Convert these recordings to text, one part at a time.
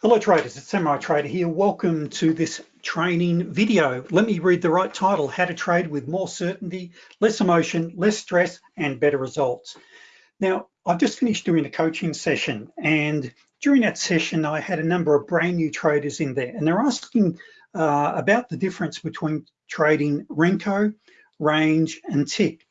Hello traders, it's Samurai Trader here. Welcome to this training video. Let me read the right title, How to Trade with More Certainty, Less Emotion, Less Stress, and Better Results. Now, I've just finished doing a coaching session and during that session, I had a number of brand new traders in there and they're asking uh, about the difference between trading Renko, range, and tick.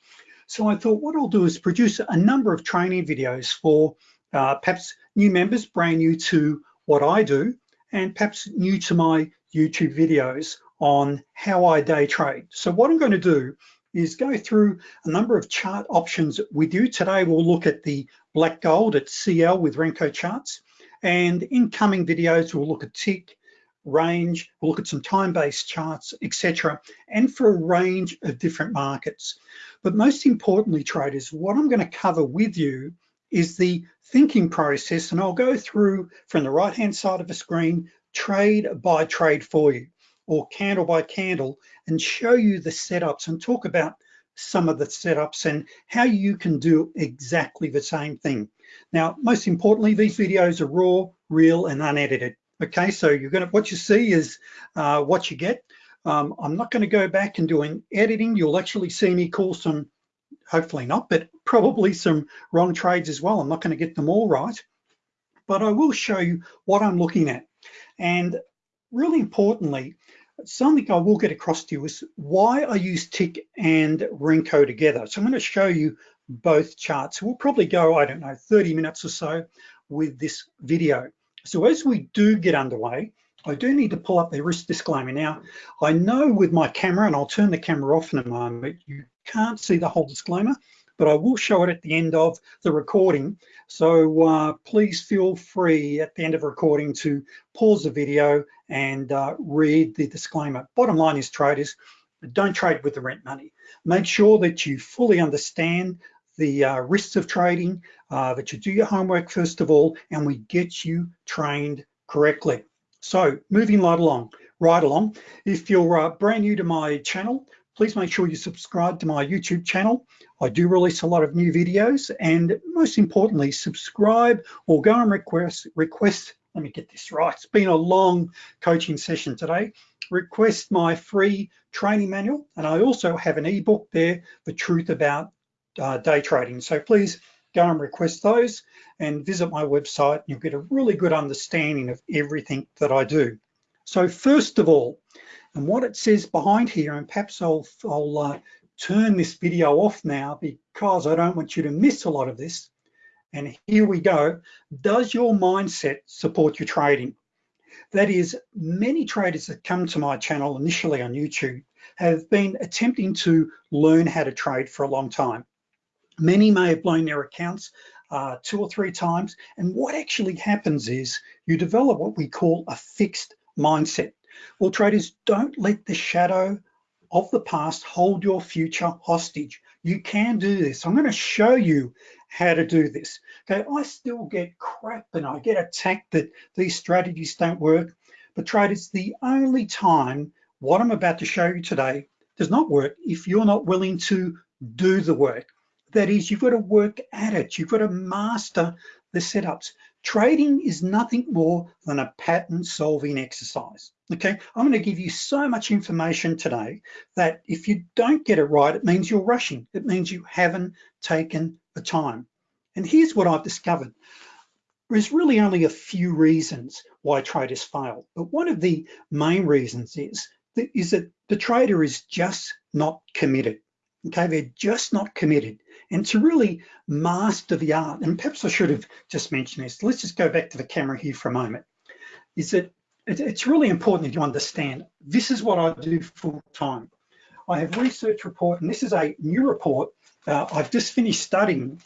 So I thought what I'll do is produce a number of training videos for uh, perhaps new members, brand new to what I do, and perhaps new to my YouTube videos on how I day trade. So what I'm gonna do is go through a number of chart options with you. Today we'll look at the black gold at CL with Renko charts. And in coming videos, we'll look at tick, range, we'll look at some time-based charts, etc., and for a range of different markets. But most importantly, traders, what I'm gonna cover with you is the thinking process, and I'll go through from the right-hand side of the screen, trade by trade for you, or candle by candle, and show you the setups and talk about some of the setups and how you can do exactly the same thing. Now, most importantly, these videos are raw, real, and unedited. Okay, so you're gonna, what you see is uh, what you get. Um, I'm not gonna go back and do an editing. You'll actually see me call some hopefully not, but probably some wrong trades as well. I'm not gonna get them all right, but I will show you what I'm looking at. And really importantly, something I will get across to you is why I use Tick and Renko together. So I'm gonna show you both charts. We'll probably go, I don't know, 30 minutes or so with this video. So as we do get underway, I do need to pull up the risk disclaimer. Now, I know with my camera, and I'll turn the camera off in a moment, you can't see the whole disclaimer, but I will show it at the end of the recording. So uh, please feel free at the end of recording to pause the video and uh, read the disclaimer. Bottom line is traders, don't trade with the rent money. Make sure that you fully understand the uh, risks of trading, uh, that you do your homework first of all, and we get you trained correctly. So moving right along, right along. If you're uh, brand new to my channel, please make sure you subscribe to my YouTube channel. I do release a lot of new videos and most importantly, subscribe or go and request, request, let me get this right. It's been a long coaching session today. Request my free training manual. And I also have an ebook there, The Truth About uh, Day Trading. So please go and request those and visit my website. You'll get a really good understanding of everything that I do. So first of all, and what it says behind here, and perhaps I'll, I'll uh, turn this video off now because I don't want you to miss a lot of this. And here we go. Does your mindset support your trading? That is, many traders that come to my channel initially on YouTube have been attempting to learn how to trade for a long time. Many may have blown their accounts uh, two or three times. And what actually happens is you develop what we call a fixed mindset. Well, traders, don't let the shadow of the past hold your future hostage. You can do this. I'm gonna show you how to do this. Okay, I still get crap and I get attacked that these strategies don't work, but traders, the only time what I'm about to show you today does not work if you're not willing to do the work. That is, you've got to work at it. You've got to master the setups. Trading is nothing more than a pattern solving exercise. Okay, I'm gonna give you so much information today that if you don't get it right, it means you're rushing. It means you haven't taken the time. And here's what I've discovered. There's really only a few reasons why traders fail, but one of the main reasons is that, is that the trader is just not committed. Okay, they're just not committed and to really master the art, and perhaps I should have just mentioned this, let's just go back to the camera here for a moment, is that it's really important that you understand, this is what I do full time. I have research report, and this is a new report. Uh, I've just finished studying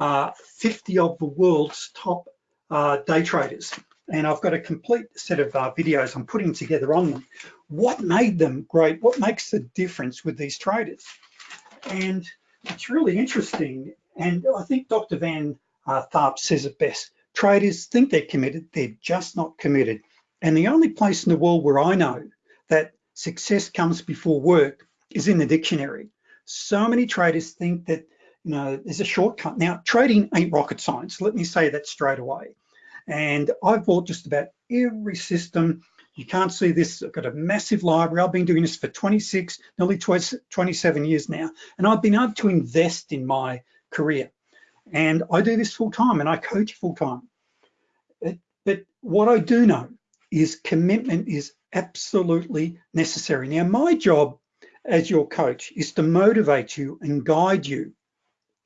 uh, 50 of the world's top uh, day traders, and I've got a complete set of uh, videos I'm putting together on them. What made them great? What makes the difference with these traders? And it's really interesting. And I think Dr. Van uh, Tharp says it best. Traders think they're committed, they're just not committed. And the only place in the world where I know that success comes before work is in the dictionary. So many traders think that you know there's a shortcut. Now, trading ain't rocket science. Let me say that straight away. And I've bought just about every system. You can't see this, I've got a massive library. I've been doing this for 26, nearly 27 years now. And I've been able to invest in my career. And I do this full time and I coach full time. But what I do know is commitment is absolutely necessary. Now, my job as your coach is to motivate you and guide you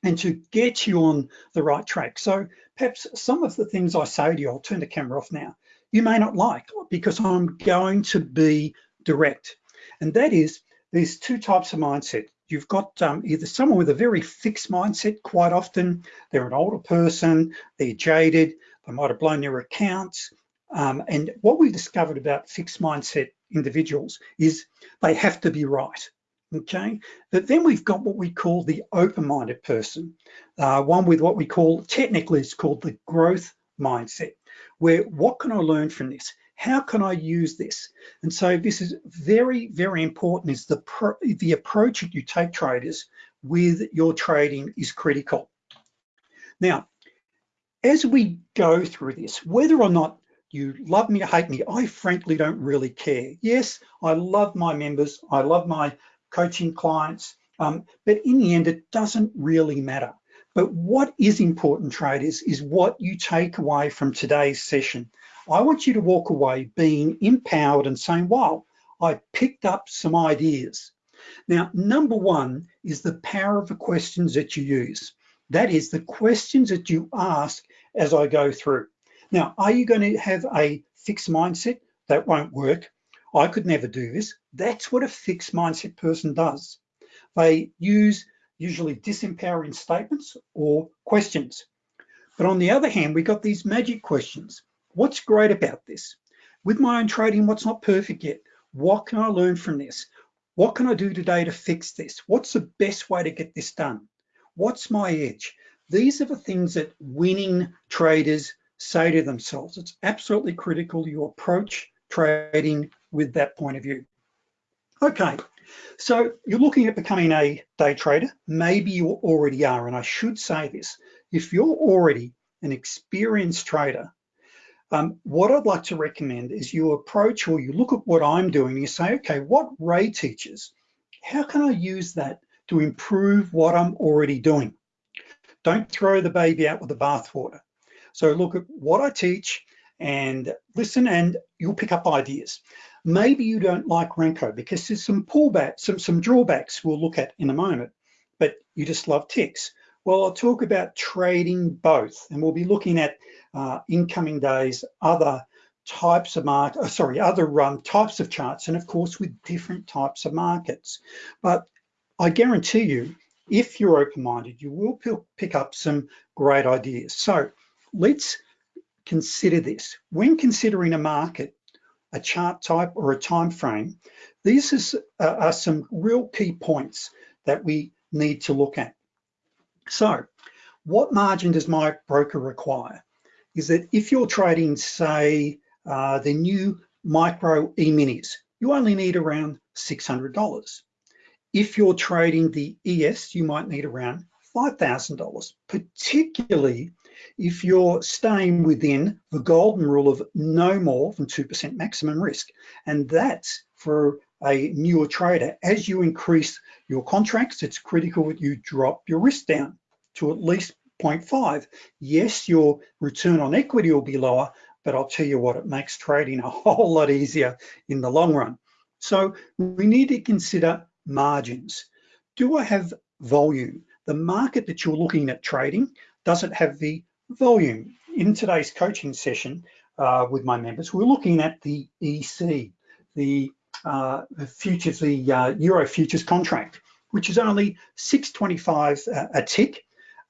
and to get you on the right track. So perhaps some of the things I say to you, I'll turn the camera off now, you may not like because I'm going to be direct. And that is, there's two types of mindset. You've got um, either someone with a very fixed mindset, quite often, they're an older person, they're jaded, they might have blown their accounts. Um, and what we discovered about fixed mindset individuals is they have to be right okay? But then we've got what we call the open-minded person, uh, one with what we call, technically it's called the growth mindset, where what can I learn from this? How can I use this? And so this is very, very important is the, the approach that you take traders with your trading is critical. Now, as we go through this, whether or not you love me or hate me, I frankly don't really care. Yes, I love my members, I love my coaching clients. Um, but in the end, it doesn't really matter. But what is important, traders, is what you take away from today's session. I want you to walk away being empowered and saying, wow, I picked up some ideas. Now, number one is the power of the questions that you use. That is the questions that you ask as I go through. Now, are you going to have a fixed mindset? That won't work. I could never do this. That's what a fixed mindset person does. They use usually disempowering statements or questions. But on the other hand, we got these magic questions. What's great about this? With my own trading, what's not perfect yet? What can I learn from this? What can I do today to fix this? What's the best way to get this done? What's my edge? These are the things that winning traders say to themselves. It's absolutely critical you approach trading with that point of view. Okay, so you're looking at becoming a day trader. Maybe you already are, and I should say this. If you're already an experienced trader, um, what I'd like to recommend is you approach or you look at what I'm doing, and you say, okay, what Ray teaches, how can I use that to improve what I'm already doing? Don't throw the baby out with the bathwater. So look at what I teach and listen and you'll pick up ideas. Maybe you don't like Renko because there's some pullback, some, some drawbacks we'll look at in a moment, but you just love ticks. Well, I'll talk about trading both, and we'll be looking at uh, incoming days, other types of market, oh, sorry, other um, types of charts, and of course with different types of markets. But I guarantee you, if you're open-minded, you will pick up some great ideas. So let's consider this. When considering a market, a chart type or a time frame, these is, uh, are some real key points that we need to look at. So what margin does my broker require? Is that if you're trading, say, uh, the new micro E-minis, you only need around $600. If you're trading the ES, you might need around $5,000, particularly if you're staying within the golden rule of no more than 2% maximum risk. And that's for a newer trader. As you increase your contracts, it's critical that you drop your risk down to at least 0.5. Yes, your return on equity will be lower, but I'll tell you what, it makes trading a whole lot easier in the long run. So we need to consider margins. Do I have volume? The market that you're looking at trading doesn't have the volume. In today's coaching session uh, with my members, we're looking at the EC, the, uh, the futures, the uh, Euro futures contract, which is only 625 a tick.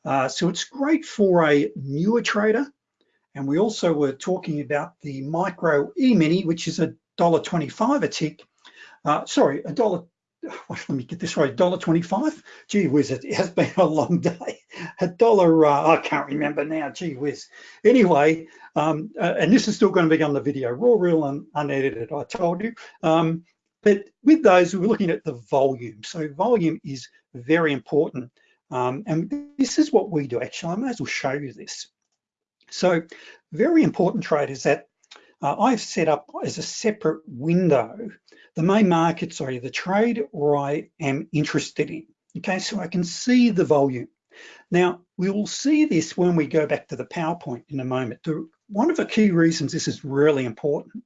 Uh, so it's great for a newer trader. And we also were talking about the micro E-mini, which is a $1.25 a tick. Uh, sorry, a dollar let me get this right, dollar twenty-five. Gee whiz, it has been a long day. A dollar, uh, I can't remember now, gee whiz. Anyway, um, uh, and this is still gonna be on the video, raw, real, and unedited, I told you. Um, but with those, we're looking at the volume. So volume is very important. Um, and this is what we do, actually, I may as well show you this. So very important trade is that uh, I've set up as a separate window, the main market, sorry, the trade or I am interested in. Okay, so I can see the volume. Now, we will see this when we go back to the PowerPoint in a moment. The, one of the key reasons this is really important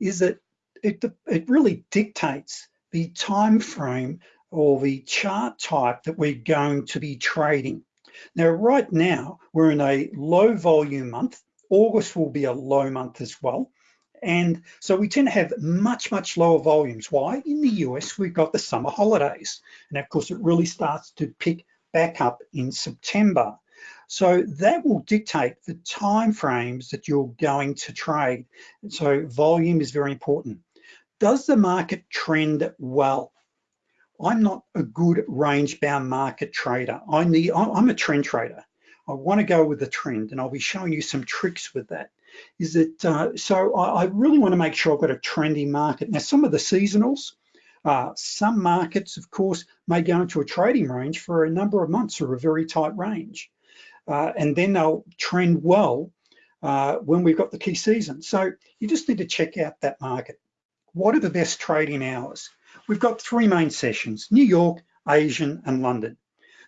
is that it, it really dictates the time frame or the chart type that we're going to be trading. Now, right now, we're in a low volume month. August will be a low month as well. And so we tend to have much, much lower volumes. Why? In the US, we've got the summer holidays. And of course, it really starts to pick back up in September. So that will dictate the time frames that you're going to trade. So volume is very important. Does the market trend well? I'm not a good range bound market trader. I need, I'm a trend trader. I wanna go with the trend and I'll be showing you some tricks with that. Is that, uh, so I, I, really wanna make sure I've got a trendy market. Now, some of the seasonals, uh, some markets, of course, may go into a trading range for a number of months or a very tight range. Uh, and then they'll trend well uh, when we've got the key season. So you just need to check out that market. What are the best trading hours? We've got three main sessions, New York, Asian, and London.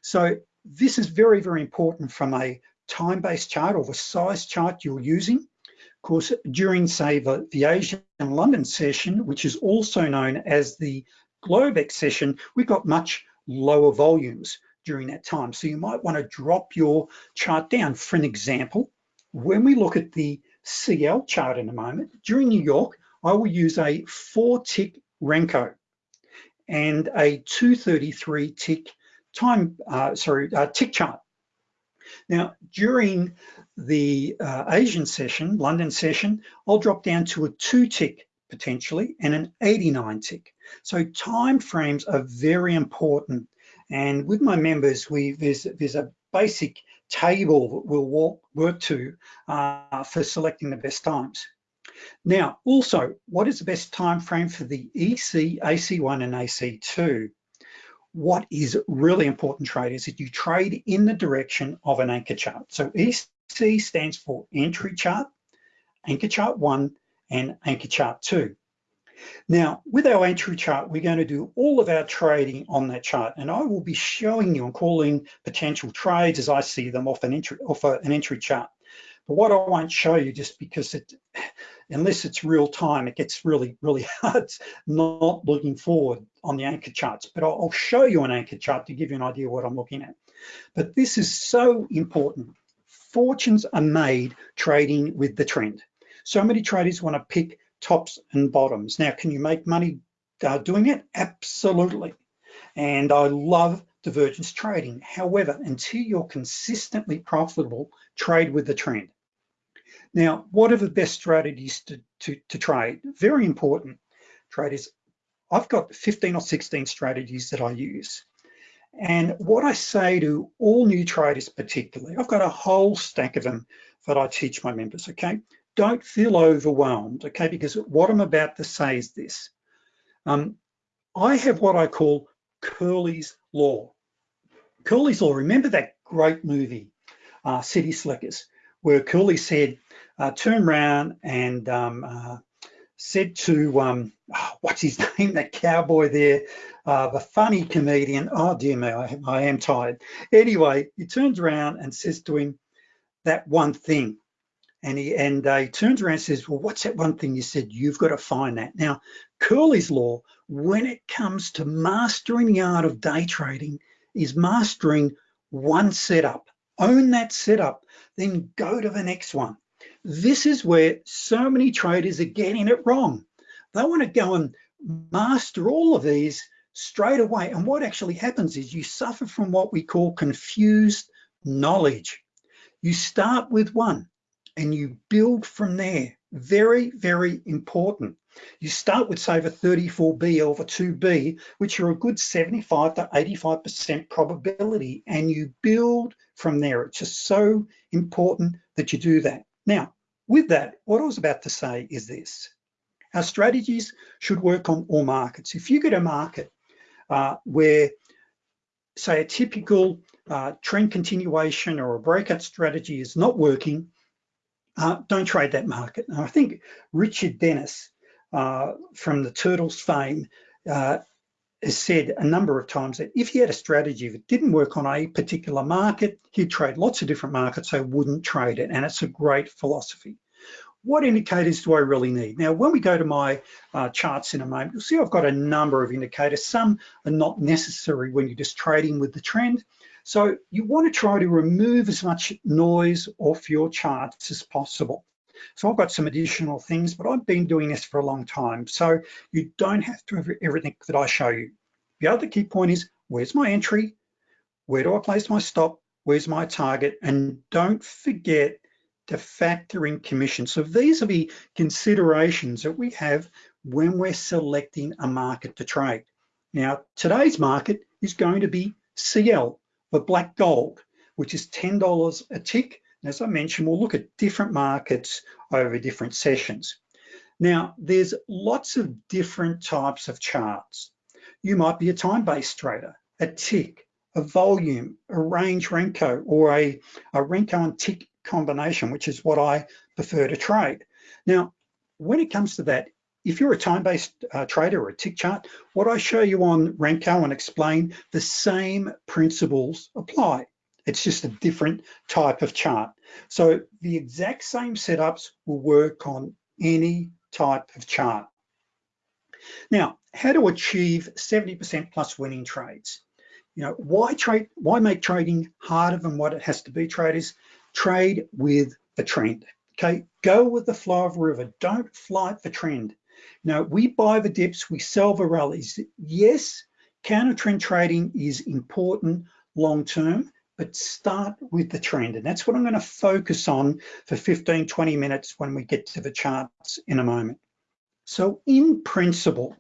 So this is very, very important from a time-based chart or the size chart you're using. Of course, during, say, the, the Asian and London session, which is also known as the Globex session, we've got much lower volumes during that time. So you might wanna drop your chart down. For an example, when we look at the CL chart in a moment, during New York, I will use a four tick Renko and a 233 tick time, uh, sorry, uh, tick chart. Now, during the uh, Asian session, London session, I'll drop down to a two tick potentially and an 89 tick. So time frames are very important. And with my members, we there's, there's a basic table that we'll walk, work to uh, for selecting the best times. Now, also, what is the best time frame for the EC, AC1 and AC2? What is really important trade is that you trade in the direction of an anchor chart. So EC stands for entry chart, anchor chart one, and anchor chart two. Now, with our entry chart, we're going to do all of our trading on that chart, and I will be showing you and calling potential trades as I see them off an entry, off an entry chart. But what I won't show you just because it, unless it's real time, it gets really, really hard not looking forward on the anchor charts. But I'll, show you an anchor chart to give you an idea what I'm looking at. But this is so important. Fortunes are made trading with the trend. So many traders wanna pick tops and bottoms. Now, can you make money uh, doing it? Absolutely. And I love divergence trading. However, until you're consistently profitable, trade with the trend. Now, what are the best strategies to, to, to trade? Very important traders. I've got 15 or 16 strategies that I use. And what I say to all new traders particularly, I've got a whole stack of them that I teach my members, okay? Don't feel overwhelmed, okay? Because what I'm about to say is this. Um, I have what I call Curly's Law. Curly's Law, remember that great movie, uh, City Slickers, where Curly said, uh, turned around and um, uh, said to, um, oh, what's his name, that cowboy there, uh, the funny comedian, oh dear me, I, I am tired. Anyway, he turns around and says to him, that one thing. And he and uh, he turns around and says, well, what's that one thing you said? You've got to find that. Now, Curly's law, when it comes to mastering the art of day trading, is mastering one setup. Own that setup, then go to the next one. This is where so many traders are getting it wrong. They want to go and master all of these straight away. And what actually happens is you suffer from what we call confused knowledge. You start with one and you build from there. Very, very important. You start with say the 34B or the 2B, which are a good 75 to 85% probability, and you build from there. It's just so important that you do that. Now, with that, what I was about to say is this. Our strategies should work on all markets. If you get a market uh, where, say, a typical uh, trend continuation or a breakout strategy is not working, uh, don't trade that market. And I think Richard Dennis uh, from the Turtles fame uh, has said a number of times that if he had a strategy that didn't work on a particular market, he'd trade lots of different markets, so wouldn't trade it. And it's a great philosophy. What indicators do I really need? Now, when we go to my uh, charts in a moment, you'll see I've got a number of indicators. Some are not necessary when you're just trading with the trend. So you wanna to try to remove as much noise off your charts as possible. So I've got some additional things, but I've been doing this for a long time. So you don't have to have everything that I show you. The other key point is, where's my entry? Where do I place my stop? Where's my target? And don't forget to factor in commission. So these are the considerations that we have when we're selecting a market to trade. Now, today's market is going to be CL, the black gold, which is $10 a tick as I mentioned, we'll look at different markets over different sessions. Now, there's lots of different types of charts. You might be a time-based trader, a tick, a volume, a range Renko, or a, a Renko and tick combination, which is what I prefer to trade. Now, when it comes to that, if you're a time-based uh, trader or a tick chart, what I show you on Renko and explain, the same principles apply. It's just a different type of chart. So the exact same setups will work on any type of chart. Now, how to achieve 70% plus winning trades? You know, why trade? Why make trading harder than what it has to be? Traders trade with the trend. Okay, go with the flow of the river. Don't flight the trend. Now, we buy the dips, we sell the rallies. Yes, counter trend trading is important long term, but start with the trend. And that's what I'm gonna focus on for 15, 20 minutes when we get to the charts in a moment. So in principle,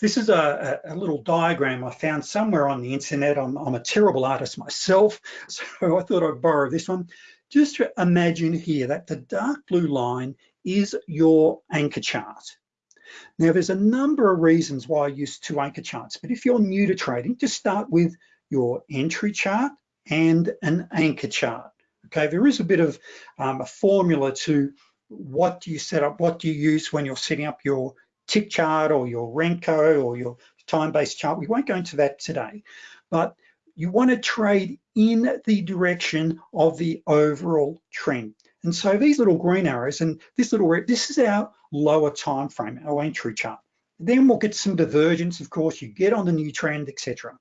this is a, a, little diagram I found somewhere on the internet. I'm, I'm, a terrible artist myself, so I thought I'd borrow this one. Just to imagine here that the dark blue line is your anchor chart. Now, there's a number of reasons why I use two anchor charts, but if you're new to trading, just start with your entry chart and an anchor chart. Okay, there is a bit of um, a formula to what do you set up, what do you use when you're setting up your tick chart or your Renko or your time-based chart. We won't go into that today, but you want to trade in the direction of the overall trend. And so these little green arrows and this little red, this is our lower time frame, our entry chart. Then we'll get some divergence, of course, you get on the new trend, etc.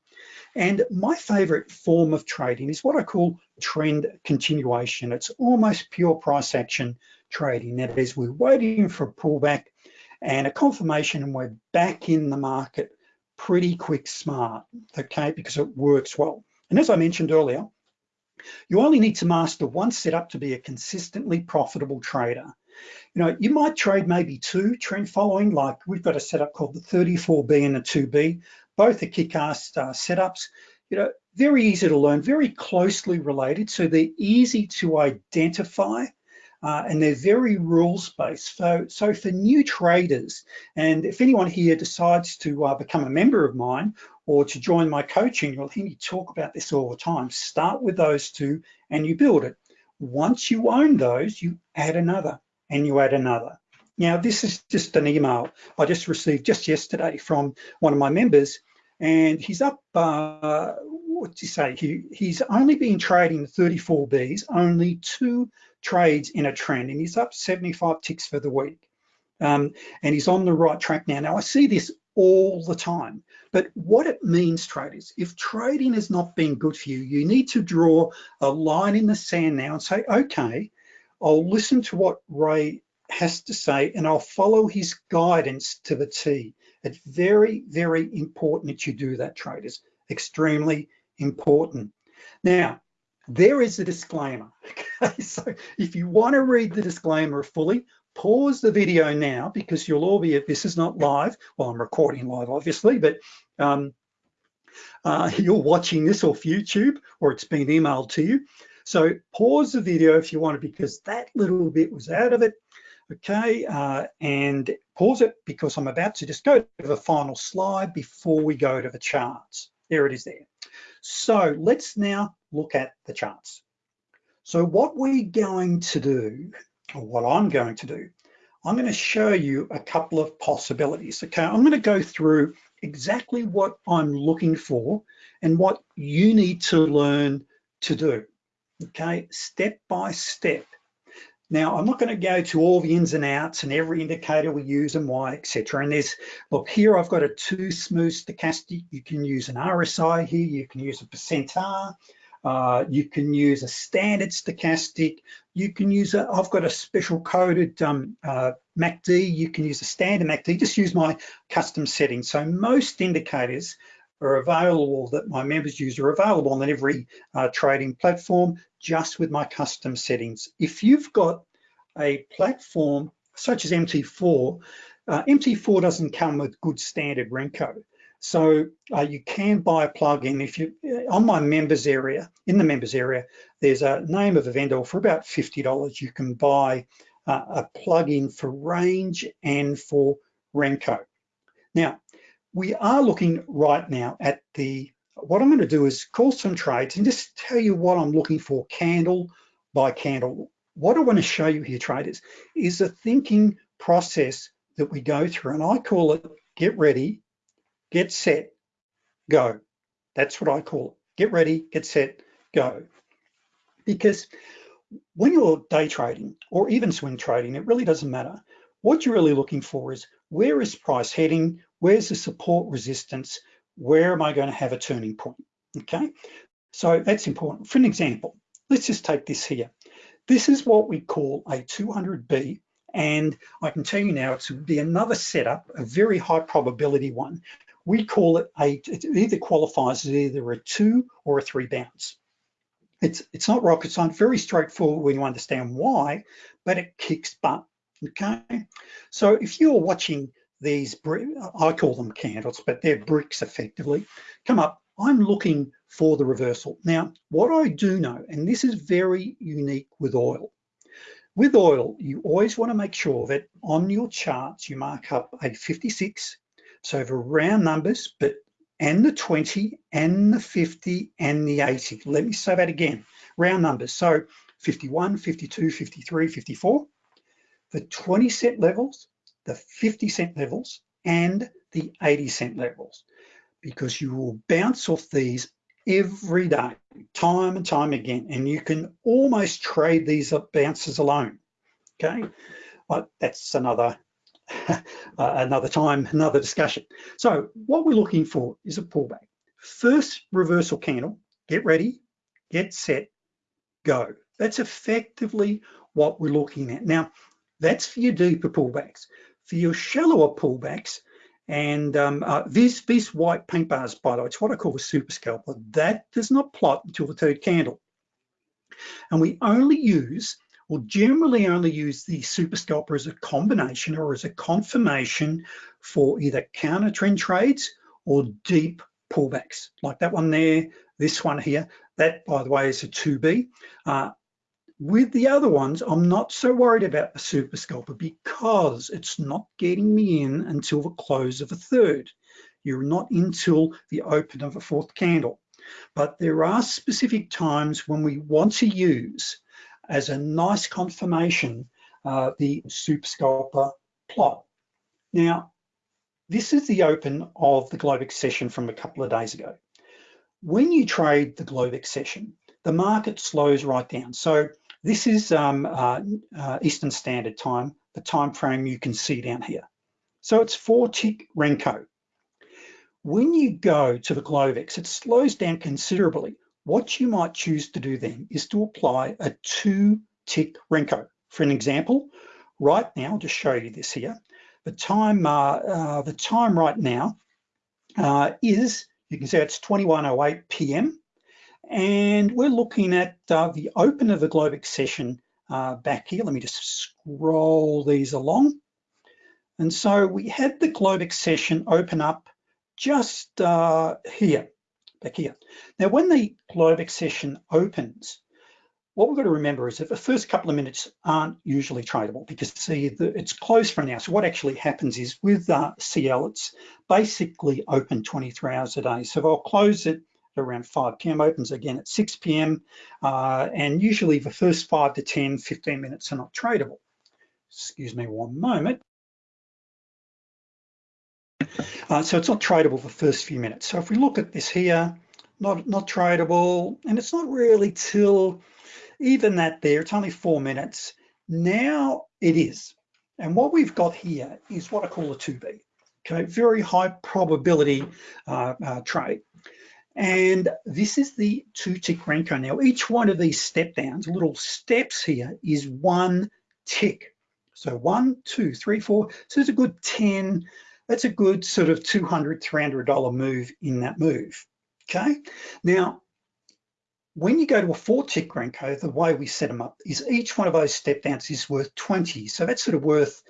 And my favorite form of trading is what I call trend continuation. It's almost pure price action trading. That is, we're waiting for a pullback and a confirmation and we're back in the market pretty quick smart, okay, because it works well. And as I mentioned earlier, you only need to master one setup to be a consistently profitable trader. You know, you might trade maybe two trend following, like we've got a setup called the 34B and the 2B. Both are kick-ass uh, setups. You know, very easy to learn, very closely related, so they're easy to identify. Uh, and they're very rules-based. So, so for new traders, and if anyone here decides to uh, become a member of mine or to join my coaching, you'll hear me talk about this all the time. Start with those two and you build it. Once you own those, you add another and you add another. Now, this is just an email I just received just yesterday from one of my members, and he's up, uh, what do you say? He, he's only been trading 34 Bs, only two trades in a trend, and he's up 75 ticks for the week. Um, and he's on the right track now. Now, I see this all the time, but what it means, traders, if trading has not been good for you, you need to draw a line in the sand now and say, okay, I'll listen to what Ray has to say and I'll follow his guidance to the T. It's very, very important that you do that, traders. Extremely important. Now, there is a disclaimer. Okay, so if you want to read the disclaimer fully, pause the video now because you'll all be, if this is not live. Well, I'm recording live, obviously, but um, uh, you're watching this off YouTube or it's been emailed to you. So pause the video if you want to, because that little bit was out of it okay, uh, and pause it because I'm about to just go to the final slide before we go to the charts. There it is there. So let's now look at the charts. So what we're going to do, or what I'm going to do, I'm gonna show you a couple of possibilities, okay? I'm gonna go through exactly what I'm looking for and what you need to learn to do, okay? Step by step. Now, I'm not gonna go to all the ins and outs and every indicator we use and why, etc. And there's, look, here I've got a two smooth stochastic. You can use an RSI here, you can use a percent R, uh, you can use a standard stochastic. You can use a, I've got a special coded um, uh, MACD. You can use a standard MACD, just use my custom settings. So most indicators are available that my members use are available on every uh, trading platform just with my custom settings. If you've got a platform such as MT4, uh, MT4 doesn't come with good standard Renko. So uh, you can buy a plugin if you, uh, on my members area, in the members area, there's a name of a vendor for about $50. You can buy uh, a plugin for range and for Renko. Now, we are looking right now at the, what I'm gonna do is call some trades and just tell you what I'm looking for candle by candle. What I wanna show you here, traders, is a thinking process that we go through, and I call it get ready, get set, go. That's what I call it. Get ready, get set, go. Because when you're day trading or even swing trading, it really doesn't matter. What you're really looking for is where is price heading? Where's the support resistance? Where am I going to have a turning point? Okay, so that's important. For an example, let's just take this here. This is what we call a 200B, and I can tell you now, it's be another setup, a very high probability one, we call it a, it either qualifies as either a two or a three bounce. It's, it's not rocket science, very straightforward when you understand why, but it kicks butt, okay? So if you're watching these, I call them candles, but they're bricks effectively, come up, I'm looking for the reversal. Now, what I do know, and this is very unique with oil, with oil, you always wanna make sure that on your charts, you mark up a 56, so for round numbers, but and the 20 and the 50 and the 80. Let me say that again, round numbers. So 51, 52, 53, 54, the 20 cent levels, the 50 cent levels, and the 80 cent levels, because you will bounce off these every day, time and time again, and you can almost trade these bounces alone, okay? But that's another uh, another time, another discussion. So what we're looking for is a pullback. First reversal candle, get ready, get set, go. That's effectively what we're looking at. Now, that's for your deeper pullbacks. For your shallower pullbacks, and um, uh, white paint bars, by the way, it's what I call a super scalper. That does not plot until the third candle. And we only use will generally only use the super scalper as a combination or as a confirmation for either counter trend trades or deep pullbacks like that one there, this one here. That, by the way, is a 2B. Uh, with the other ones, I'm not so worried about the super scalper because it's not getting me in until the close of a third. You're not until the open of a fourth candle. But there are specific times when we want to use as a nice confirmation uh, the super scalper plot. Now, this is the open of the Globex session from a couple of days ago. When you trade the Globex session, the market slows right down. So this is um, uh, uh, Eastern Standard Time, the time frame you can see down here. So it's four tick Renko. When you go to the Globex, it slows down considerably. What you might choose to do then is to apply a two tick Renko. For an example, right now, I'll just show you this here. The time, uh, uh, the time right now uh, is, you can see it's 21.08 PM, and we're looking at uh, the open of the Globex session uh, back here. Let me just scroll these along. And so we had the Globex session open up just uh, here back here. Now, when the Globex session opens, what we've got to remember is that the first couple of minutes aren't usually tradable because see, the, it's closed for now. So what actually happens is with uh, CL, it's basically open 23 hours a day. So they'll close it around 5 p.m. opens again at 6 p.m. Uh, and usually the first 5 to 10, 15 minutes are not tradable. Excuse me one moment. Uh, so it's not tradable the first few minutes. So if we look at this here, not, not tradable, and it's not really till even that there, it's only four minutes. Now it is. And what we've got here is what I call a 2B, okay? Very high probability uh, uh, trade. And this is the two tick Renko. Now, each one of these step downs, little steps here, is one tick. So one, two, three, four. So it's a good 10, that's a good sort of $200, $300 move in that move, okay? Now, when you go to a four tick Renko, the way we set them up is each one of those step downs is worth 20. So that's sort of worth,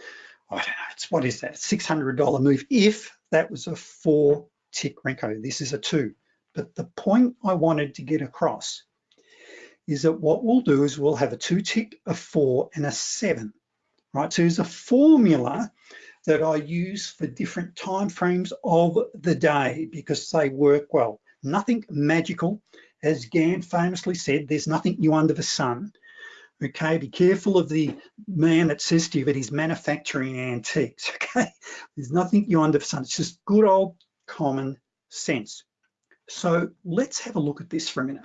I don't know, it's what is that, $600 move if that was a four tick Renko. This is a two. But the point I wanted to get across is that what we'll do is we'll have a two tick, a four, and a seven, right? So there's a formula that I use for different time frames of the day because they work well. Nothing magical. As Gann famously said, there's nothing new under the sun. Okay, be careful of the man that says to you that he's manufacturing antiques, okay? There's nothing new under the sun. It's just good old common sense. So let's have a look at this for a minute.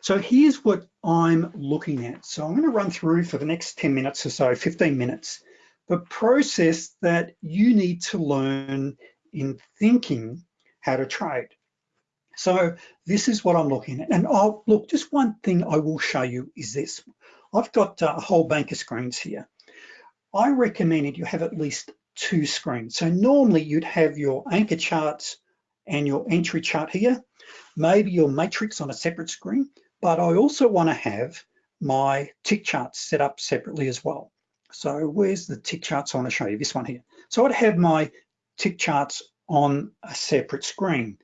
So here's what I'm looking at. So I'm gonna run through for the next 10 minutes or so, 15 minutes, the process that you need to learn in thinking how to trade. So this is what I'm looking at. And I'll look, just one thing I will show you is this. I've got uh, a whole bank of screens here. I recommended you have at least two screens. So normally you'd have your anchor charts and your entry chart here, maybe your matrix on a separate screen, but I also wanna have my tick charts set up separately as well. So where's the tick charts I wanna show you? This one here. So I'd have my tick charts on a separate screen.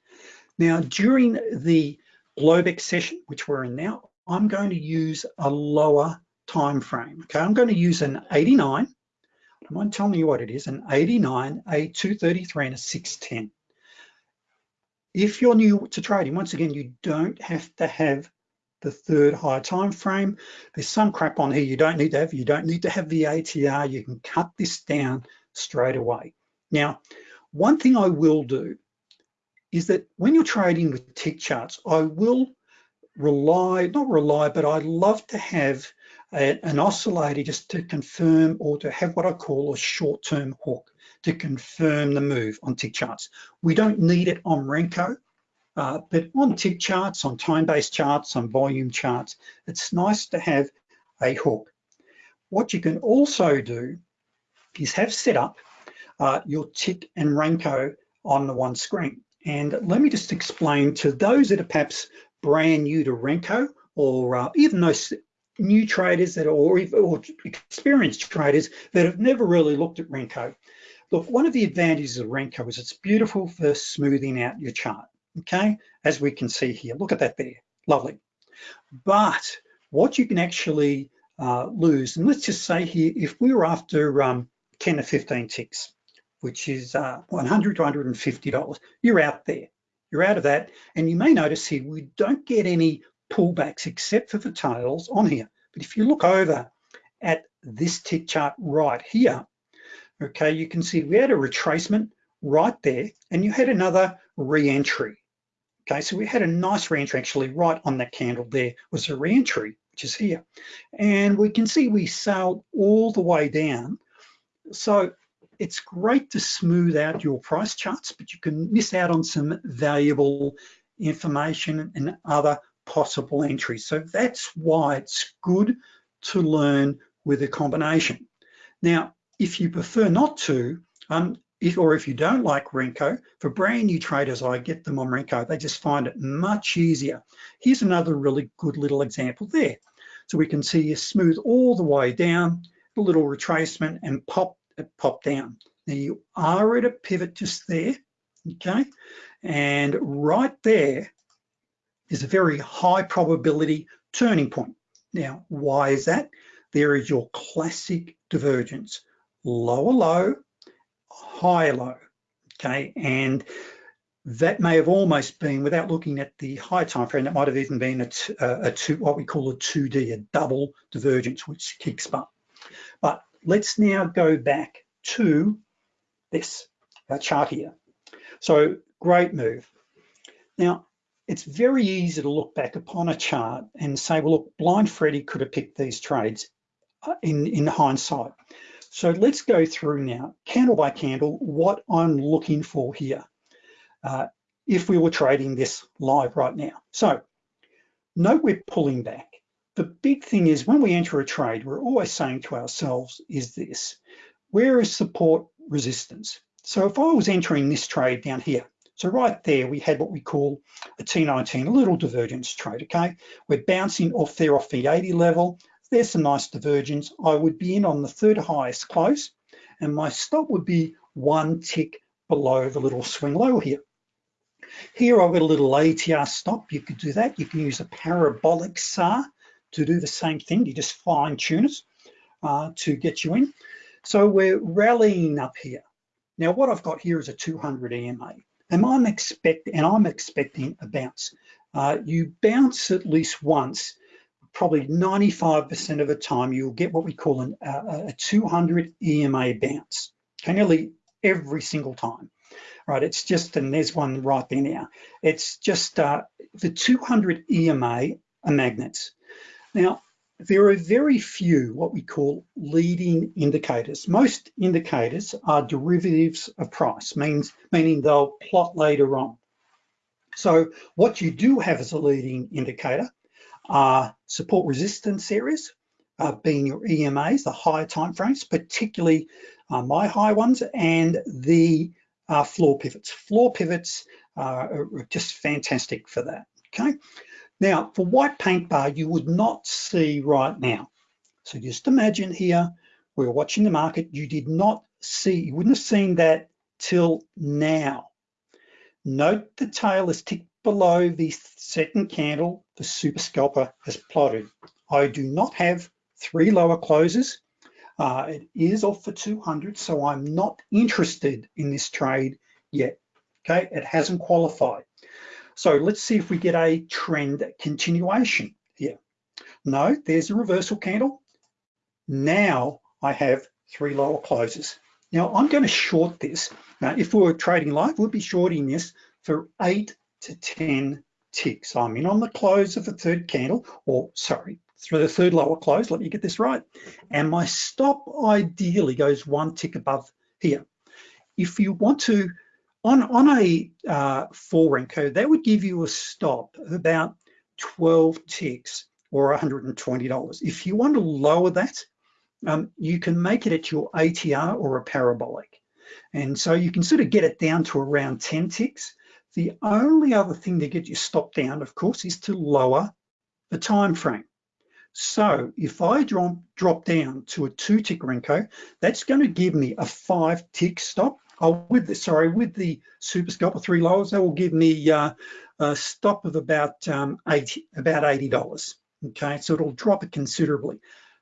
Now, during the Globex session, which we're in now, I'm going to use a lower time frame. Okay, I'm going to use an 89. I mind telling you what it is, an 89, a 233, and a 610. If you're new to trading, once again, you don't have to have the third higher time frame. There's some crap on here you don't need to have. You don't need to have the ATR. You can cut this down straight away. Now, one thing I will do is that when you're trading with tick charts, I will rely, not rely, but I love to have a, an oscillator just to confirm or to have what I call a short-term hook to confirm the move on tick charts. We don't need it on Renko, uh, but on tick charts, on time-based charts, on volume charts, it's nice to have a hook. What you can also do is have set up uh, your tick and Renko on the one screen. And let me just explain to those that are perhaps brand new to Renko or uh, even those new traders that are, or, or experienced traders that have never really looked at Renko. Look, one of the advantages of Renko is it's beautiful for smoothing out your chart, okay? As we can see here, look at that there, lovely. But what you can actually uh, lose, and let's just say here, if we were after um, 10 to 15 ticks, which is uh, 100 to 150 dollars you're out there, you're out of that. And you may notice here, we don't get any pullbacks except for the tails on here. But if you look over at this tick chart right here, okay, you can see we had a retracement right there and you had another re-entry. Okay, so we had a nice re-entry actually right on that candle there was a re-entry, which is here. And we can see we sailed all the way down. So it's great to smooth out your price charts, but you can miss out on some valuable information and other possible entries. So that's why it's good to learn with a combination. Now, if you prefer not to, um, if, or if you don't like Renko, for brand new traders, I get them on Renko, they just find it much easier. Here's another really good little example there. So we can see you smooth all the way down, a little retracement and pop, it pop down. Now you are at a pivot just there, okay? And right there is a very high probability turning point. Now, why is that? There is your classic divergence lower low, higher low, okay? And that may have almost been, without looking at the high time frame, that might have even been a, a two, what we call a 2D, a double divergence, which kicks up. But let's now go back to this, our chart here. So great move. Now, it's very easy to look back upon a chart and say, well, look, blind Freddy could have picked these trades uh, in, in hindsight. So let's go through now, candle by candle, what I'm looking for here. Uh, if we were trading this live right now. So note we're pulling back. The big thing is when we enter a trade, we're always saying to ourselves is this, where is support resistance? So if I was entering this trade down here, so right there, we had what we call a T19, a little divergence trade, okay? We're bouncing off there off the 80 level. There's some nice divergence. I would be in on the third highest close, and my stop would be one tick below the little swing low here. Here I've got a little ATR stop. You could do that. You can use a parabolic SAR to do the same thing. You just fine tune it uh, to get you in. So we're rallying up here. Now what I've got here is a 200 EMA. And I'm expect and I'm expecting a bounce. Uh, you bounce at least once, probably 95% of the time you'll get what we call an, uh, a 200 EMA bounce. Okay, nearly every single time. Right, it's just, and there's one right there now. It's just uh, the 200 EMA are magnets. Now, there are very few what we call leading indicators. Most indicators are derivatives of price, means meaning they'll plot later on. So what you do have as a leading indicator are support resistance areas, uh, being your EMAs, the higher time frames, particularly uh, my high ones, and the uh, floor pivots. Floor pivots are just fantastic for that, okay? Now, for white paint bar, you would not see right now. So just imagine here, we're watching the market, you did not see, you wouldn't have seen that till now. Note the tail is ticked below the second candle the super scalper has plotted. I do not have three lower closes. Uh, it is off for 200, so I'm not interested in this trade yet. Okay, it hasn't qualified. So let's see if we get a trend continuation here. No, there's a reversal candle. Now I have three lower closes. Now I'm going to short this. Now, if we were trading live, we'd be shorting this for eight to 10 ticks. I'm in on the close of the third candle, or sorry, through the third lower close, let me get this right. And my stop ideally goes one tick above here. If you want to on, on a uh, four Renko, that would give you a stop of about 12 ticks or $120. If you want to lower that, um, you can make it at your ATR or a parabolic. And so you can sort of get it down to around 10 ticks. The only other thing to get your stop down, of course, is to lower the time frame. So if I drop, drop down to a two tick Renko, that's going to give me a five tick stop Oh, with the, sorry, with the Super Scalper three lowers, that will give me uh, a stop of about um, 80, about $80. Okay, so it'll drop it considerably.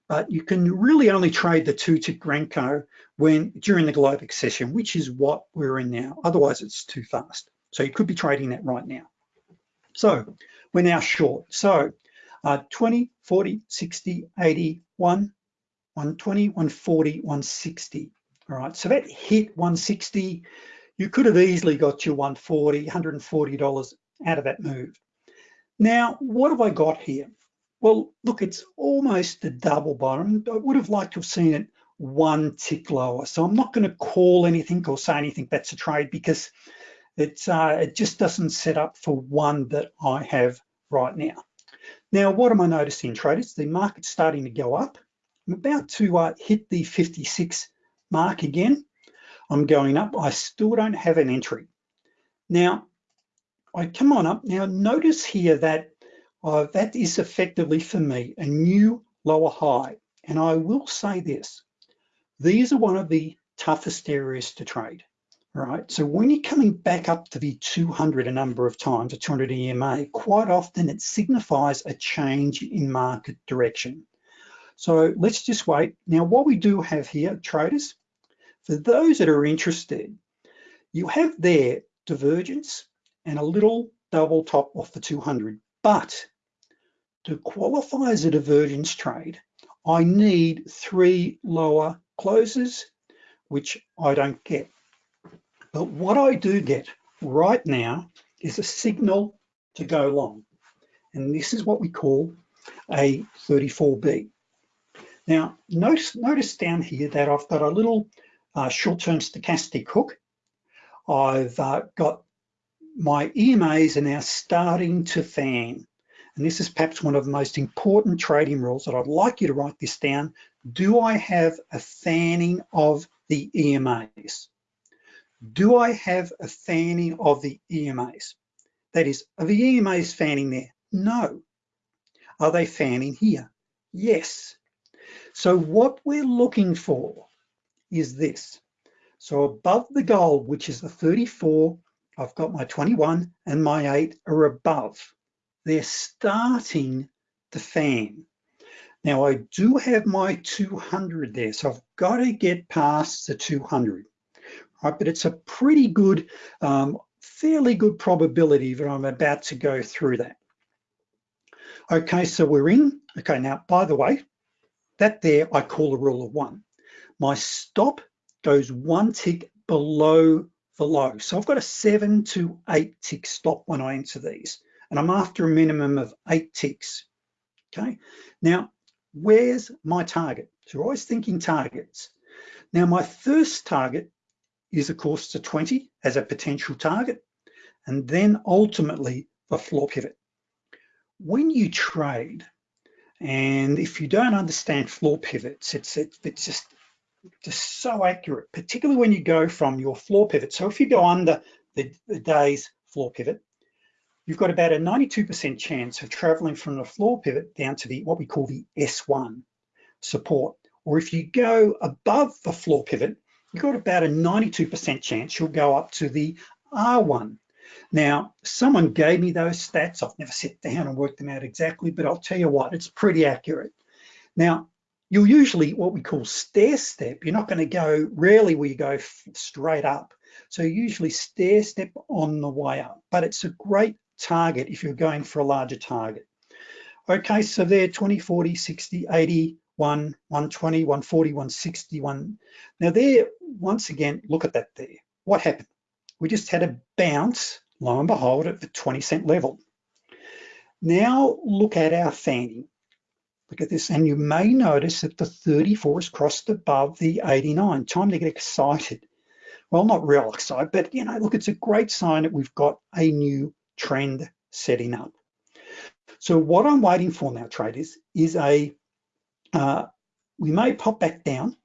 But you can really only trade the two tick Renko when during the Globex session, which is what we're in now. Otherwise, it's too fast. So you could be trading that right now. So we're now short. So uh, 20, 40, 60, 80, 1, 120, 140, 160. All right, so that hit 160. You could have easily got your 140, $140 out of that move. Now, what have I got here? Well, look, it's almost a double bottom. I would have liked to have seen it one tick lower. So I'm not going to call anything or say anything that's a trade because it's, uh, it just doesn't set up for one that I have right now. Now, what am I noticing, traders? The market's starting to go up. I'm about to uh, hit the 56 mark again. I'm going up. I still don't have an entry. Now, I come on up. Now, notice here that uh, that is effectively for me a new lower high. And I will say this, these are one of the toughest areas to trade. Right, so when you're coming back up to the 200 a number of times, a 200 EMA, quite often it signifies a change in market direction. So let's just wait. Now, what we do have here, traders, for those that are interested, you have there divergence and a little double top off the 200. But to qualify as a divergence trade, I need three lower closes, which I don't get. But what I do get right now is a signal to go long. And this is what we call a 34B. Now, notice, notice down here that I've got a little uh, short-term stochastic hook. I've uh, got my EMAs are now starting to fan. And this is perhaps one of the most important trading rules that I'd like you to write this down. Do I have a fanning of the EMAs? Do I have a fanning of the EMAs? That is, are the EMAs fanning there? No. Are they fanning here? Yes. So what we're looking for is this. So above the gold, which is the 34, I've got my 21 and my eight are above. They're starting to fan. Now I do have my 200 there, so I've got to get past the 200, right? But it's a pretty good, um, fairly good probability that I'm about to go through that. Okay, so we're in. Okay, now, by the way, that there I call a rule of one. My stop goes one tick below the low. So I've got a seven to eight tick stop when I enter these, and I'm after a minimum of eight ticks, okay? Now, where's my target? So you're always thinking targets. Now, my first target is of course the 20 as a potential target, and then ultimately the floor pivot when you trade, and if you don't understand floor pivots, it's, it, it's just, just so accurate, particularly when you go from your floor pivot. So if you go under the, the day's floor pivot, you've got about a 92% chance of traveling from the floor pivot down to the what we call the S1 support. Or if you go above the floor pivot, you've got about a 92% chance you'll go up to the R1 now, someone gave me those stats. I've never sat down and worked them out exactly, but I'll tell you what, it's pretty accurate. Now, you'll usually what we call stair step. You're not gonna go, rarely will you go straight up. So usually stair step on the way up, but it's a great target if you're going for a larger target. Okay, so there 20, 40, 60, 80, 1, 120, 140, 160, 1. Now there, once again, look at that there. What happened? We just had a bounce lo and behold, at the 20 cent level. Now look at our fanning. Look at this, and you may notice that the 34 has crossed above the 89. Time to get excited. Well, not real excited, but you know, look, it's a great sign that we've got a new trend setting up. So what I'm waiting for now, traders, is a, uh, we may pop back down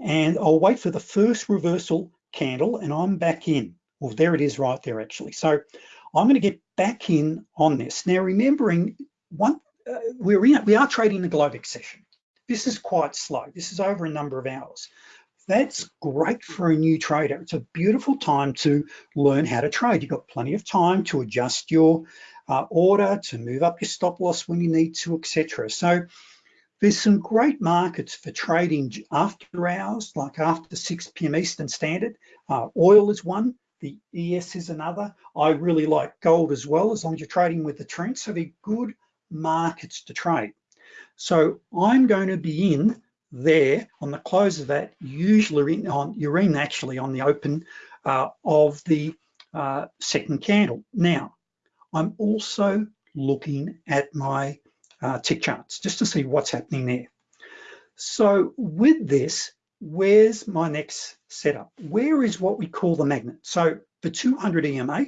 and I'll wait for the first reversal candle and I'm back in. Well, there it is right there actually. So I'm gonna get back in on this. Now remembering, one, uh, we're in, we are trading the Globex session. This is quite slow. This is over a number of hours. That's great for a new trader. It's a beautiful time to learn how to trade. You've got plenty of time to adjust your uh, order, to move up your stop loss when you need to, etc. So there's some great markets for trading after hours, like after 6 p.m. Eastern Standard. Uh, oil is one. The ES is another. I really like gold as well, as long as you're trading with the trend. So they're good markets to trade. So I'm going to be in there on the close of that, usually on, in actually on the open uh, of the uh, second candle. Now, I'm also looking at my uh, tick charts just to see what's happening there. So with this, where's my next setup? Where is what we call the magnet? So the 200 EMA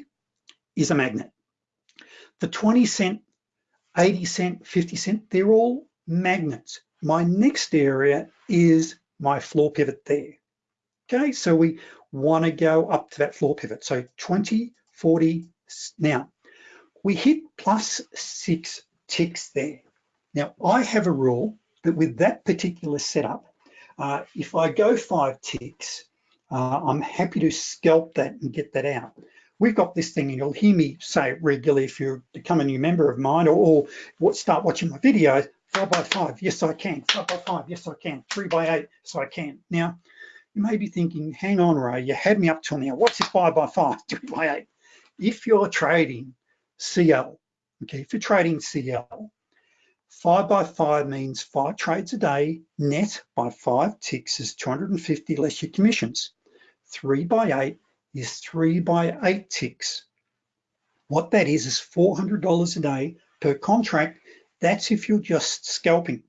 is a magnet. The 20 cent, 80 cent, 50 cent, they're all magnets. My next area is my floor pivot there. Okay, so we wanna go up to that floor pivot. So 20, 40, now we hit plus six ticks there. Now I have a rule that with that particular setup, uh, if I go five ticks, uh, I'm happy to scalp that and get that out. We've got this thing, and you'll hear me say it regularly if you become a new member of mine or, or start watching my videos, five by five, yes I can, five by five, yes I can, three by eight, yes I can. Now, you may be thinking, hang on Ray, you had me up till now, what's this five by five, three by eight? if you're trading CL, okay, if you're trading CL, five by five means five trades a day, net by five ticks is 250 less your commissions. Three by eight is three by eight ticks. What that is, is $400 a day per contract. That's if you're just scalping.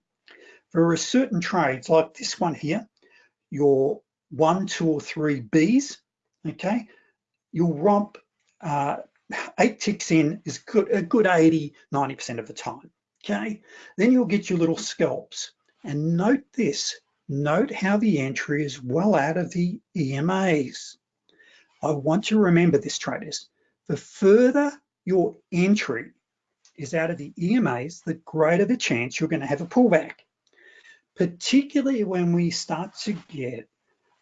There are certain trades like this one here, your one, two, or three Bs, okay, you'll romp uh, eight ticks in is good, a good 80, 90% of the time, okay? Then you'll get your little scalps. And note this, note how the entry is well out of the EMAs. I want you to remember this, traders. The further your entry is out of the EMAs, the greater the chance you're gonna have a pullback, particularly when we start to get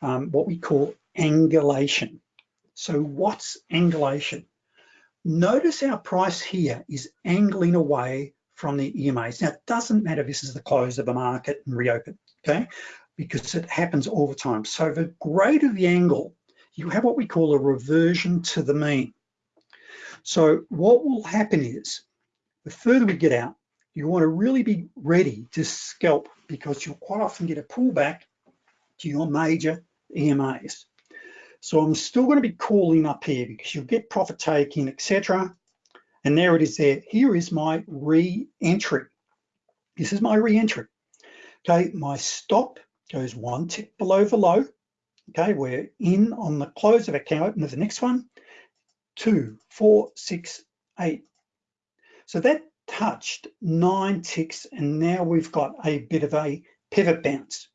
um, what we call angulation. So what's angulation? Notice our price here is angling away from the EMAs. Now, it doesn't matter if this is the close of the market and reopen, okay? Because it happens all the time. So the greater the angle, you have what we call a reversion to the mean. So what will happen is, the further we get out, you wanna really be ready to scalp because you'll quite often get a pullback to your major EMAs. So I'm still gonna be calling up here because you'll get profit taking, etc. And there it is there. Here is my re-entry. This is my re-entry. Okay, my stop goes one tick below the low. Okay, we're in on the close of account of the next one. Two, four, six, eight. So that touched nine ticks and now we've got a bit of a pivot bounce.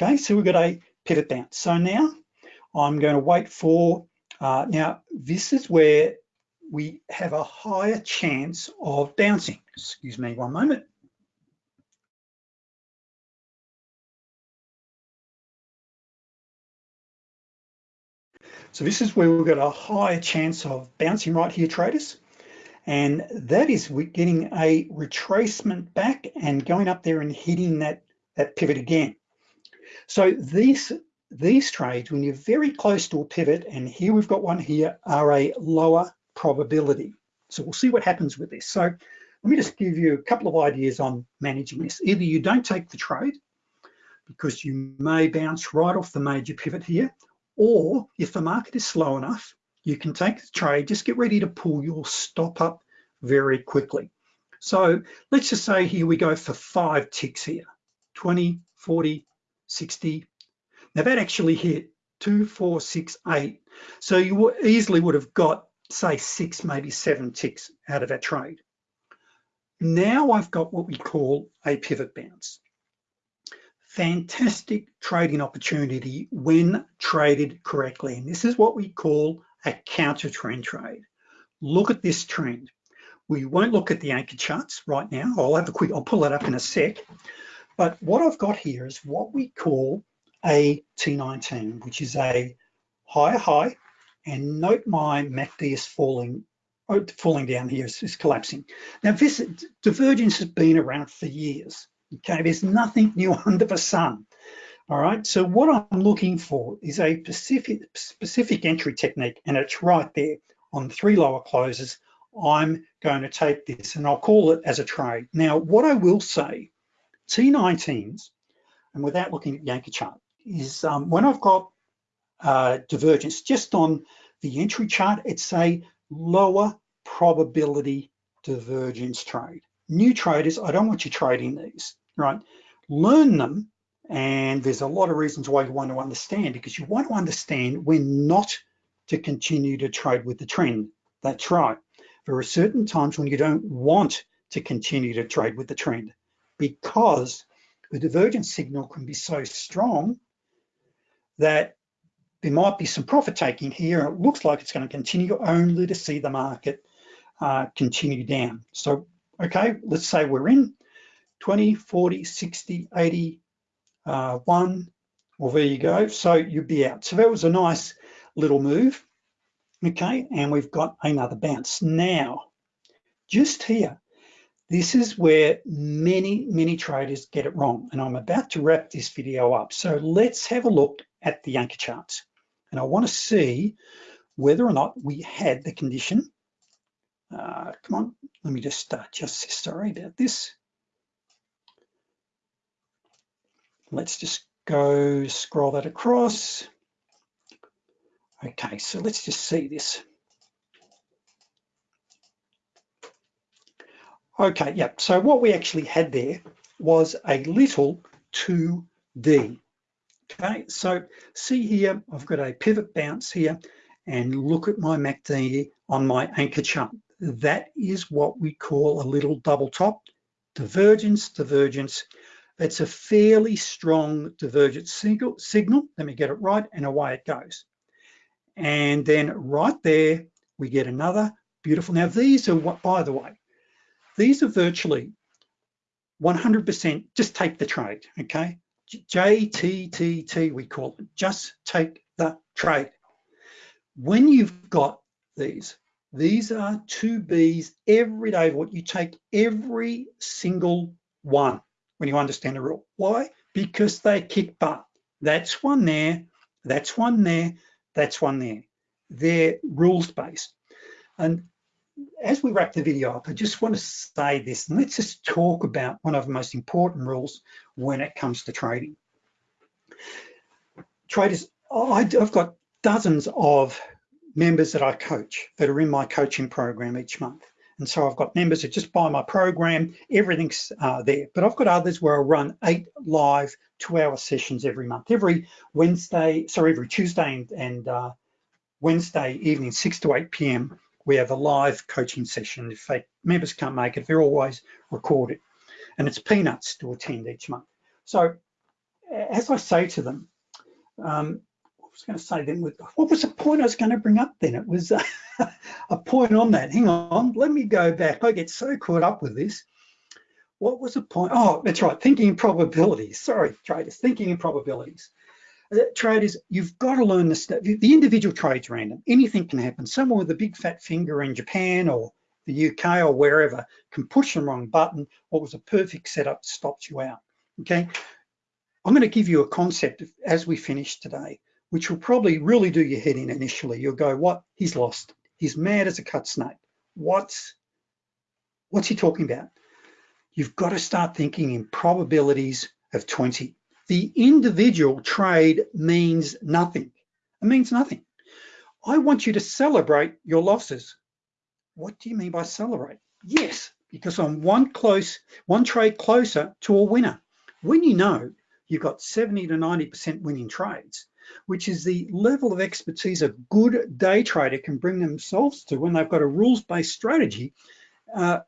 Okay, so we've got a pivot bounce. So now I'm going to wait for, uh, now this is where we have a higher chance of bouncing. Excuse me one moment. So this is where we've got a higher chance of bouncing right here, traders. And that is we're getting a retracement back and going up there and hitting that, that pivot again. So these these trades, when you're very close to a pivot, and here we've got one here, are a lower probability. So we'll see what happens with this. So let me just give you a couple of ideas on managing this. Either you don't take the trade because you may bounce right off the major pivot here, or if the market is slow enough, you can take the trade, just get ready to pull your stop up very quickly. So let's just say here we go for five ticks here, 20, 40, 60, now that actually hit two, four, six, eight. So you easily would have got, say, six, maybe seven ticks out of that trade. Now I've got what we call a pivot bounce. Fantastic trading opportunity when traded correctly. And this is what we call a counter trend trade. Look at this trend. We won't look at the anchor charts right now. I'll have a quick, I'll pull that up in a sec. But what I've got here is what we call a T19, which is a higher high, and note my MACD is falling, oh, falling down here is, collapsing. Now this divergence has been around for years, okay? There's nothing new under the sun, all right? So what I'm looking for is a specific, specific entry technique, and it's right there on three lower closes. I'm going to take this and I'll call it as a trade. Now, what I will say, T19s, and without looking at the anchor chart, is um, when I've got uh, divergence just on the entry chart, it's a lower probability divergence trade. New traders, I don't want you trading these, right? Learn them, and there's a lot of reasons why you want to understand because you want to understand when not to continue to trade with the trend. That's right. There are certain times when you don't want to continue to trade with the trend because the divergence signal can be so strong that there might be some profit taking here. And It looks like it's going to continue only to see the market uh, continue down. So, okay, let's say we're in 20, 40, 60, 80, uh, one, well, there you go. So you'd be out. So that was a nice little move. Okay, and we've got another bounce. Now, just here, this is where many, many traders get it wrong. And I'm about to wrap this video up. So let's have a look at the anchor charts. And I wanna see whether or not we had the condition. Uh, come on, let me just uh, just sorry about this. Let's just go scroll that across. Okay, so let's just see this. Okay, yep. So what we actually had there was a little 2D. Okay, so see here, I've got a pivot bounce here and look at my MACD on my anchor chart. That is what we call a little double top, divergence, divergence. It's a fairly strong divergence signal, signal, let me get it right, and away it goes. And then right there, we get another beautiful, now these are, what, by the way, these are virtually 100%, just take the trade, okay? JTTT, we call it, just take the trade. When you've got these, these are two Bs every day, of what you take every single one when you understand the rule. Why? Because they kick butt. That's one there, that's one there, that's one there. They're rules-based. And as we wrap the video up, I just want to say this, and let's just talk about one of the most important rules when it comes to trading. Traders, I've got dozens of members that I coach that are in my coaching program each month. And so I've got members that just buy my program, everything's uh, there. But I've got others where I run eight live two hour sessions every month. Every Wednesday, sorry, every Tuesday and, and uh, Wednesday evening, 6 to 8 p.m., we have a live coaching session. If they, members can't make it, they're always recorded. And it's peanuts to attend each month. So as I say to them, um, I was going to say then, what was the point I was going to bring up then? It was uh, a point on that. Hang on, let me go back. I get so caught up with this. What was the point? Oh, that's right, thinking in probabilities. Sorry, traders, thinking in probabilities. Uh, traders, you've got to learn this. The individual trade's random. Anything can happen. Someone with a big fat finger in Japan or the UK or wherever can push the wrong button. What was a perfect setup stops you out. Okay, I'm going to give you a concept as we finish today, which will probably really do your head in initially. You'll go, what? He's lost. He's mad as a cut snake. What's, what's he talking about? You've got to start thinking in probabilities of 20 the individual trade means nothing. It means nothing. I want you to celebrate your losses. What do you mean by celebrate? Yes, because I'm one close, one trade closer to a winner. When you know you've got 70 to 90% winning trades, which is the level of expertise a good day trader can bring themselves to when they've got a rules-based strategy, uh,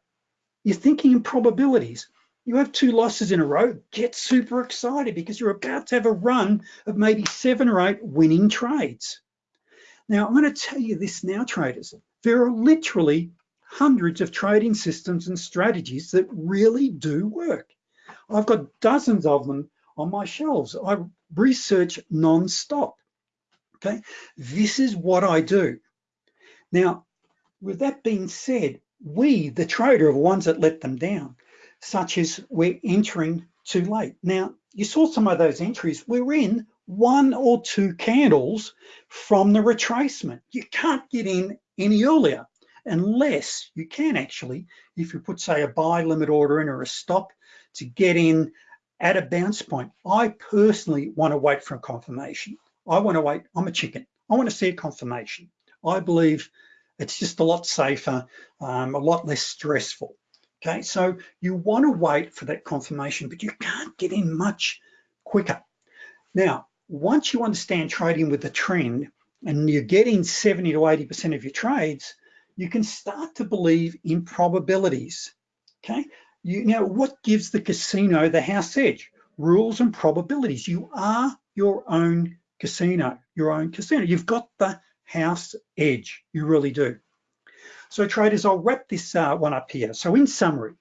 you're thinking in probabilities you have two losses in a row, get super excited because you're about to have a run of maybe seven or eight winning trades. Now, I'm gonna tell you this now, traders. There are literally hundreds of trading systems and strategies that really do work. I've got dozens of them on my shelves. I research non-stop, okay? This is what I do. Now, with that being said, we, the trader, are ones that let them down such as we're entering too late. Now, you saw some of those entries. We're in one or two candles from the retracement. You can't get in any earlier unless you can actually, if you put say a buy limit order in or a stop to get in at a bounce point. I personally want to wait for a confirmation. I want to wait, I'm a chicken. I want to see a confirmation. I believe it's just a lot safer, um, a lot less stressful. Okay, so you want to wait for that confirmation, but you can't get in much quicker. Now, once you understand trading with the trend and you're getting 70 to 80% of your trades, you can start to believe in probabilities. Okay, you know what gives the casino the house edge? Rules and probabilities. You are your own casino, your own casino. You've got the house edge, you really do. So traders, I'll wrap this uh, one up here. So in summary,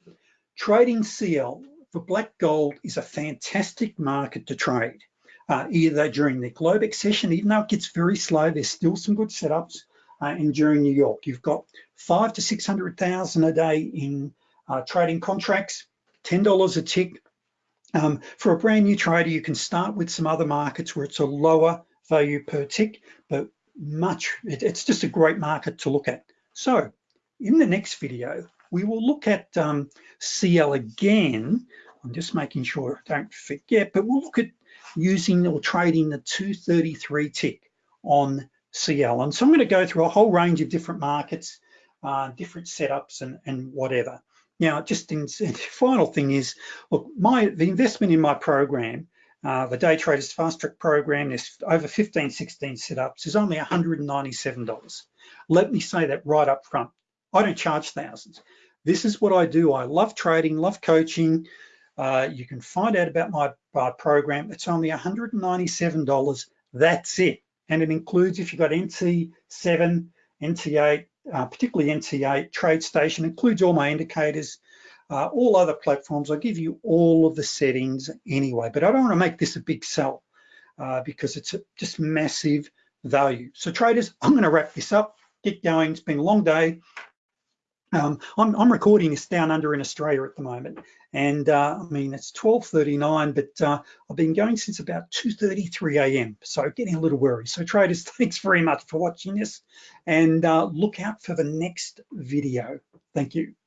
trading CL for black gold is a fantastic market to trade. Uh, either during the Globex session, even though it gets very slow, there's still some good setups. Uh, and during New York, you've got five to 600,000 a day in uh, trading contracts, $10 a tick. Um, for a brand new trader, you can start with some other markets where it's a lower value per tick, but much, it, it's just a great market to look at. So in the next video, we will look at um, CL again. I'm just making sure I don't forget, but we'll look at using or trading the 233 tick on CL. And so I'm gonna go through a whole range of different markets, uh, different setups and, and whatever. Now, just in, final thing is, look, my the investment in my program, uh, the Day Traders Fast Track program, there's over 15, 16 setups, is only $197. Let me say that right up front. I don't charge thousands. This is what I do. I love trading, love coaching. Uh, you can find out about my, my program. It's only $197. That's it. And it includes if you've got NT7, NT8, uh, particularly NT8, TradeStation, includes all my indicators, uh, all other platforms. I give you all of the settings anyway, but I don't wanna make this a big sell uh, because it's a, just massive value. So traders, I'm gonna wrap this up, get going. It's been a long day. Um, I'm, I'm, recording this down under in Australia at the moment, and uh, I mean it's 12:39, but uh, I've been going since about 2:33 a.m. So getting a little worried. So traders, thanks very much for watching this, and uh, look out for the next video. Thank you.